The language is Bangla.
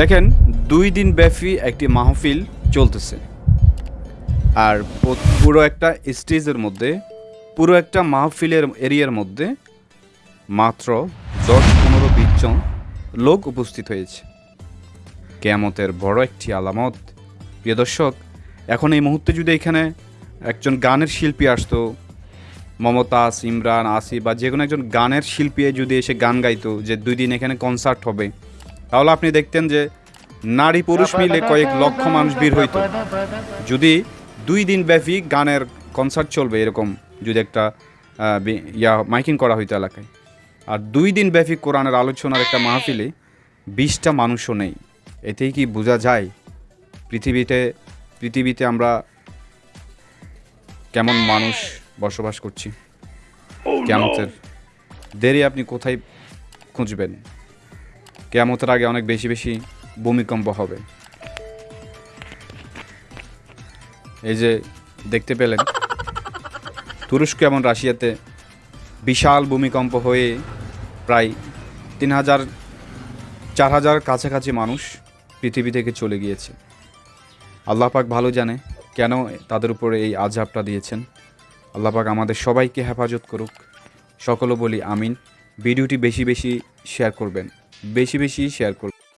দেখেন, দুই দিন ব্যাপী একটি মাহফিল চলতেছে। আর পুরো একটা স্টেজের মধ্যে, পুরো একটা মাহফিলের এরিয়ার মধ্যে মাত্র দশ, পনেরো, বিশ জন লোক উপস্থিত হয়েছে। কেয়ামতের বড় একটি আলামত। প্রিয় দর্শক, এখন এই মুহূর্তে যদি এখানে একজন গানের শিল্পী আসতো মমতাজ ইমরান আসি বা যে কোনো একজন গানের শিল্পী যদি এসে গান গাইতো যে দুই দিন এখানে কনসার্ট হবে তাহলে আপনি দেখতেন যে নারী পুরুষ মিলে কয়েক লক্ষ মানুষ বের হইতো। যদি দুই দিন ব্যাপী গানের কনসার্ট চলবে এরকম যদি একটা ইয়া মাইকিং করা হইতো এলাকায়। আর দুই দিন ব্যাপী কোরআনের আলোচনার একটা মাহফিলে বিশটা মানুষও নেই। এতেই কি বোঝা যায় পৃথিবীতে পৃথিবীতে আমরা কেমন মানুষ বসবাস করছি? কেমতের দেরি আপনি কোথায় খুঁজবেন? কেয়ামতের আগে অনেক বেশি বেশি ভূমিকম্প হবে। এই যে দেখতে পেলেন, তুরস্ক এবং রাশিয়াতে বিশাল ভূমিকম্প হয়ে প্রায় তিন হাজার, চার হাজার কাছাকাছি মানুষ পৃথিবী থেকে চলে গিয়েছে। আল্লাহ পাক ভালো জানে কেন তাদের উপরে এই আজাবটা দিয়েছেন। আল্লাহ পাক আমাদের সবাইকে হেফাজত করুক। সকলে বলি আমিন। ভিডিওটি বেশি বেশি শেয়ার করবেন। বেশি বেশি শেয়ার করবেন